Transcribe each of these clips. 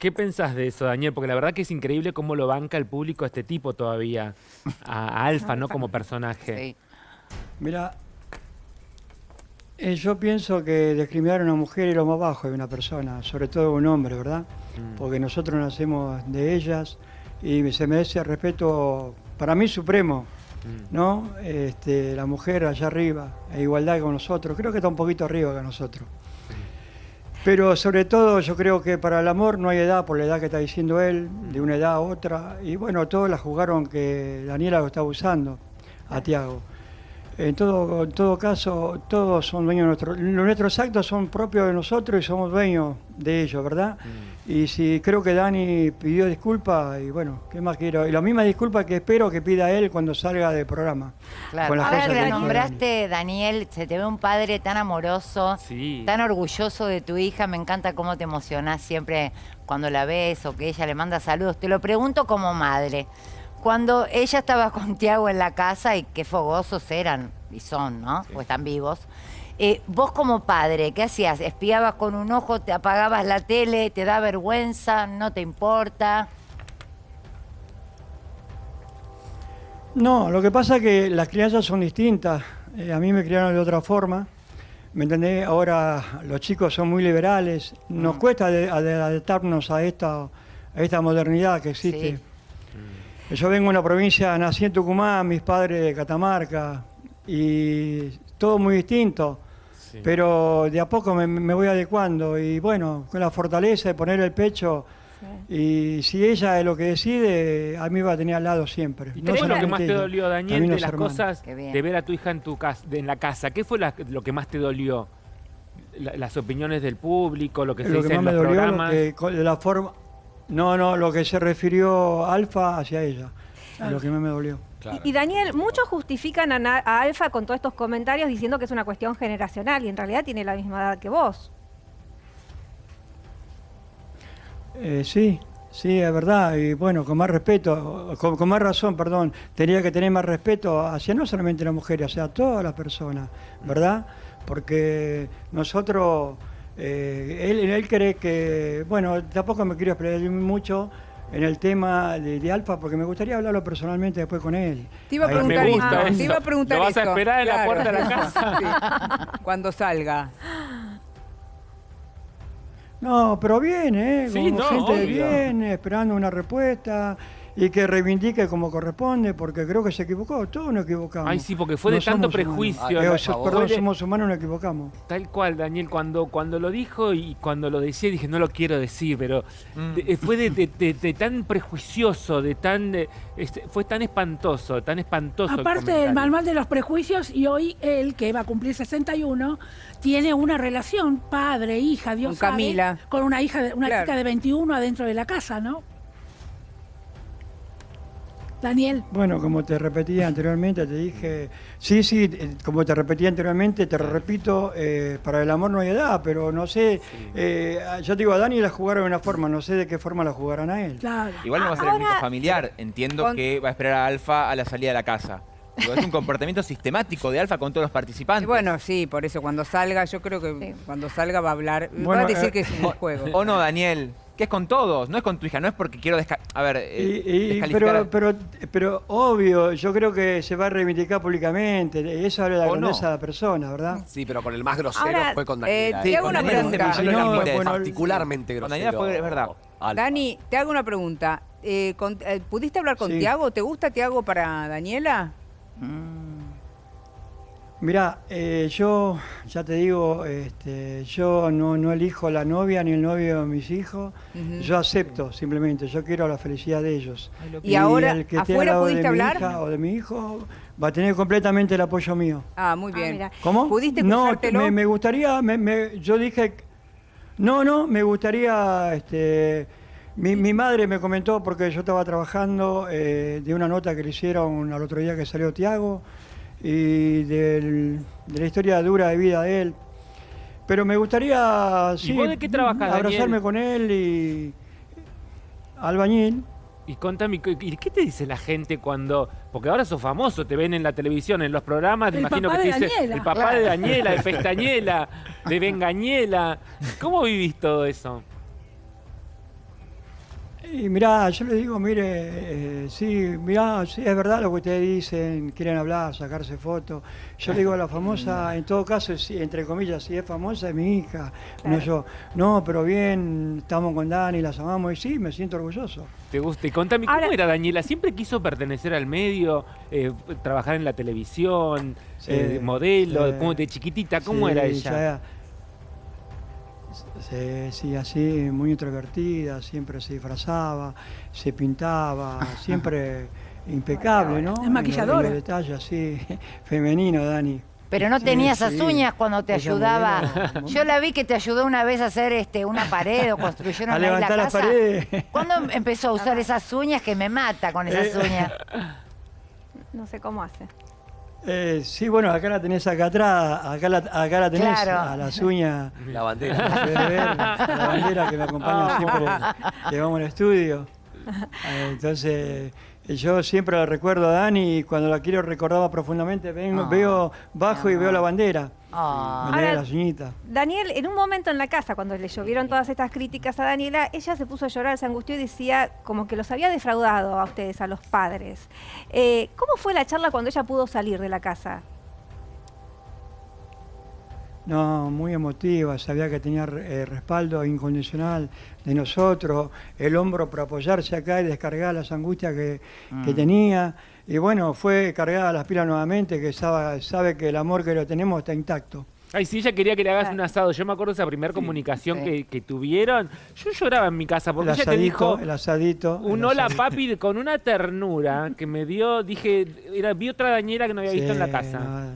¿Qué pensás de eso, Daniel? Porque la verdad que es increíble cómo lo banca el público a este tipo todavía, a, a Alfa, ¿no? Como personaje. Sí. Mira, eh, yo pienso que discriminar a una mujer es lo más bajo de una persona, sobre todo un hombre, ¿verdad? Mm. Porque nosotros nacemos de ellas y se merece respeto, para mí supremo, Mm. ¿no? Este, la mujer allá arriba, a igualdad con nosotros, creo que está un poquito arriba que nosotros. Pero sobre todo yo creo que para el amor no hay edad, por la edad que está diciendo él, de una edad a otra. Y bueno, todos la jugaron que Daniela lo está usando a Tiago. En todo, en todo caso, todos son dueños de nuestros... Nuestros actos son propios de nosotros y somos dueños de ellos, ¿verdad? Y si creo que Dani pidió disculpas, y bueno, ¿qué más quiero? Y la misma disculpa que espero que pida él cuando salga del programa. Claro. Con las Ahora cosas que nombraste, Daniel, se te ve un padre tan amoroso, Sí. tan orgulloso de tu hija. Me encanta cómo te emocionás siempre cuando la ves o que ella le manda saludos. Te lo pregunto como madre. Cuando ella estaba con Tiago en la casa y qué fogosos eran, y son, ¿no? O están vivos. eh, vos como padre, ¿qué hacías? ¿Espiabas con un ojo, te apagabas la tele, te da vergüenza, no te importa? No, lo que pasa es que las crianzas son distintas. Eh, a mí me criaron de otra forma. ¿Me entendés? Ahora los chicos son muy liberales. Nos cuesta de- ade- adaptarnos a esta, a esta modernidad que existe. Yo vengo de una provincia, nací en Tucumán, mis padres de Catamarca, y todo muy distinto. Sí. Pero de a poco me, me voy adecuando y bueno, con la fortaleza de poner el pecho. Y si ella es lo que decide, a mí va a tener al lado siempre. ¿Y No qué fue lo que más te dolió, Daniel, de los las hermanos. cosas de ver a tu hija en, tu casa, en la casa? ¿Qué fue la- lo que más te dolió? La- las opiniones del público, lo que se lo dice que más en me los dolió, lo programas. que, de la forma... No, no, lo que se refirió Alfa hacia ella. es Lo que más me dolió. Y, y Daniel, muchos justifican a, a Alfa con todos estos comentarios diciendo que es una cuestión generacional y en realidad tiene la misma edad que vos. Eh, sí, sí, es verdad. Y bueno, con más respeto, con, con más razón, perdón, tenía que tener más respeto hacia no solamente las mujeres, hacia todas las personas, ¿verdad? Porque nosotros, eh, él, él cree que, bueno, tampoco me quiero explayar mucho en el tema de, de Alfa, porque me gustaría hablarlo personalmente después con él. Te iba a preguntar me eso. gusta Te iba a preguntar ¿Lo vas a eso. esperar en la puerta de la casa? Sí. Cuando salga. No, pero viene, ¿eh? Sí, Como no, gente obvio. viene esperando una respuesta y que reivindique como corresponde, porque creo que se equivocó, todos nos equivocamos. Ay, sí, porque fue de tanto humanos. prejuicio. Eh, perdón, de- somos humanos, nos equivocamos. Tal cual, Daniel, cuando, cuando lo dijo y cuando lo decía, dije, no lo quiero decir, pero de- eh, fue de, de- de- de tan prejuicioso, de tan eh, este, fue tan espantoso, tan espantoso. Aparte del manual de los prejuicios, y hoy él, que va a cumplir 61, tiene una relación padre, hija, Dios Con sabe, Camila. con una hija, de, una Claro. chica de 21 adentro de la casa, ¿no? Daniel. Bueno, como te repetí anteriormente, te dije, sí, sí, eh, como te repetí anteriormente, te repito, eh, para el amor no hay edad, pero no sé, eh, yo te digo, a Dani la jugaron de una forma, no sé de qué forma la jugarán a él. Claro. Igual no va a ser el único familiar. Entiendo Con- que va a esperar a Alfa a la salida de la casa. Digo, es un comportamiento sistemático de Alfa con todos los Y participantes. bueno, sí, por eso cuando salga, yo creo que Sí. cuando salga va a hablar, va Bueno, a decir eh, que es un juego. O no, Daniel, que es con todos, no es con tu hija, no es porque quiero desca- a ver, eh, Y- y- descalificar a- pero, pero, pero obvio, yo creo que se va a reivindicar públicamente, eso habla de la ¿O no? grandeza de la persona, ¿verdad? Sí, pero con el más grosero Ahora, fue con eh, Daniela. te ¿eh? hago Con una Daniela pregunta. Si no, bueno, particularmente con grosero. Daniela fue- es verdad. Alfa. Dani, te hago una pregunta. Eh, con- eh, ¿Pudiste hablar con Sí. Tiago? ¿Te gusta Tiago para Daniela? Mirá, eh, yo ya te digo, este, yo no, no elijo la novia ni el novio de mis hijos, yo acepto simplemente, yo quiero la felicidad de ellos. Y ahora, el que esté ¿afuera al lado pudiste de mi hablar? hija o de mi hijo va a tener completamente el apoyo mío. Ah, muy Ah, bien. ¿Cómo? ¿Pudiste no, me, me gustaría, me- me- yo dije, no, no, me gustaría, este, mi, mi madre me comentó, porque yo estaba trabajando eh, de una nota que le hicieron al otro día que salió Tiago, y del- de la historia dura de vida de él. Pero me gustaría, sí, vos de qué trabajás, abrazarme Daniel? con él y albañil. Y contame, ¿y qué te dice la gente cuando.? Porque ahora sos famoso, te ven en la televisión, en los programas, te El imagino papá que te de dice Daniela. el papá de Daniela, de Pestañela, de Bengañela. ¿Cómo vivís todo eso? Y mirá, yo le digo, mire, eh, sí, mirá, sí, es verdad lo que ustedes dicen, quieren hablar, sacarse fotos. Yo le digo a la famosa, en todo caso, sí, entre comillas, si es famosa es mi hija. No, yo, no, pero bien, estamos con Dani, las amamos, y sí, me siento orgulloso. ¿Te gusta? Y contame, ¿cómo Ahora- era Daniela? ¿Siempre quiso pertenecer al medio, eh, trabajar en la televisión, Sí, eh, modelo, sí. como de chiquitita? ¿Cómo Sí, era ella? ya- Sí, sí, así, muy introvertida, siempre se disfrazaba, se pintaba, siempre impecable, ¿no? Es En los- maquilladora. En los detalles, así, femenino, Dani. Pero no Sí, tenía esas sí. uñas cuando te ayudaba. Yo la vi que te ayudó una vez a hacer este, una pared o construyeron A ahí la levantar casa. paredes. ¿Cuándo empezó a usar esas uñas que me mata con esas Eh. uñas? No sé cómo hace. Eh, sí, bueno, acá la tenés acá atrás, acá la, acá la tenés, Claro. a las uñas. La bandera. Ver, la bandera que me acompaña siempre, que vamos al estudio. Eh, Entonces, eh, yo siempre la recuerdo a Dani y cuando la quiero recordar profundamente, vengo, Ah. veo bajo y veo la bandera. Ah. Ahora-. Daniel, en un momento en la casa, cuando le llovieron todas estas críticas a Daniela, ella se puso a llorar, se angustió y decía como que los había defraudado a ustedes, a los padres. Eh, ¿Cómo fue la charla cuando ella pudo salir de la casa? No, muy emotiva, sabía que tenía eh, respaldo incondicional de nosotros, el hombro para apoyarse acá y descargar las angustias que, que tenía. Y bueno, fue cargada las pilas nuevamente, que sabe, sabe que el amor que lo tenemos está intacto. Ay, si ella quería que le hagas Claro. un asado. Yo me acuerdo esa primera comunicación sí. Que, que tuvieron. Yo lloraba en mi casa porque El ella te dijo el asadito. un el hola asadito. papi de- con una ternura que me dio, dije, era, vi otra Daniela que no había visto en la Sí, casa. no.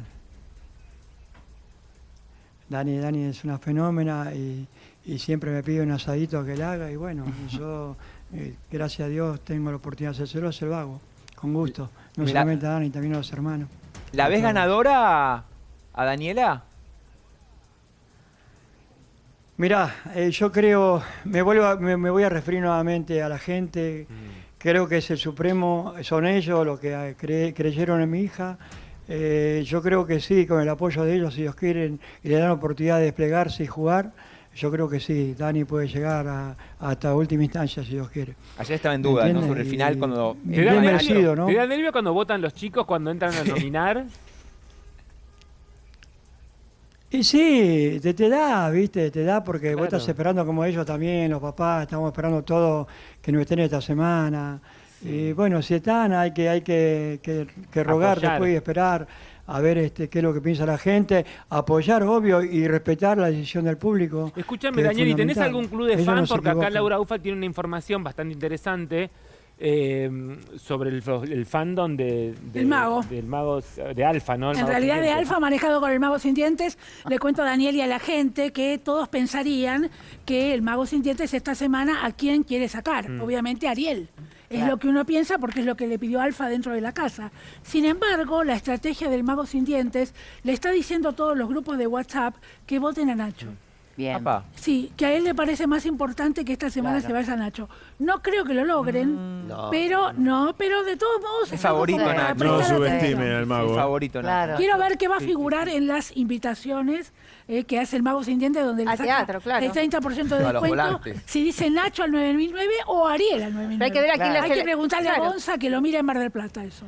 Dani, Dani es una fenómena y, y siempre me pide un asadito que le haga y bueno, yo, eh, gracias a Dios, tengo la oportunidad de hacérselo, se lo hago, con gusto. No Mirá. solamente a Dani, también a los hermanos. ¿La ves ganadora a Daniela? Mirá, eh, yo creo, me, vuelvo a- me, me voy a referir nuevamente a la gente, creo que es el Supremo, son ellos los que eh, cre- creyeron en mi hija. Eh, yo creo que sí, con el apoyo de ellos, si ellos quieren y le dan la oportunidad de desplegarse y jugar, yo creo que sí, Dani puede llegar a- hasta última instancia si Dios quiere. Ayer estaba en duda, ¿no? Sobre el final Y- cuando... ¿Te da, merecido, ¿no? ¿Te da nervio cuando votan los chicos cuando entran a nominar? Y sí, te, te da, viste, te da porque vos estás esperando como ellos también, los papás, estamos esperando todo que nos estén esta semana. Y bueno, si están, hay que, hay que, que- que rogar Apoyar. después y esperar a ver este, qué es lo que piensa la gente, apoyar, obvio, y respetar la decisión del público. Escúchame, Daniel, ¿y tenés algún club de Ellos fan? no Porque acá. Laura Ufa tiene una información bastante interesante eh, sobre el, el fandom de, de- El mago. del mago de Alfa, ¿no? El En realidad de. Alfa manejado con el mago sin dientes, le cuento a Daniel y a la gente que todos pensarían que el mago sin dientes esta semana a quién quiere sacar. Mm. Obviamente a Ariel. Es lo que uno piensa porque es lo que le pidió Alfa dentro de la casa. Sin embargo, la estrategia del mago sin dientes le está diciendo a todos los grupos de WhatsApp que voten a Nacho. Bien. Sí, que a él le parece más importante que esta semana Claro. se vaya Nacho. No creo que lo logren, No. pero no, pero de todos modos Es favorito, Nacho. No atención. al mago. ¿eh? favorito. Claro. Quiero ver qué va a figurar en las invitaciones eh, que hace el Mago Sin Dientes, donde le Al saca teatro, claro. el 30% de descuento. Si dice Nacho al 9009 o Ariel al 9009. Pero hay que ver a quién le Hay que preguntarle claro. a Gonza que lo mira en Mar del Plata eso.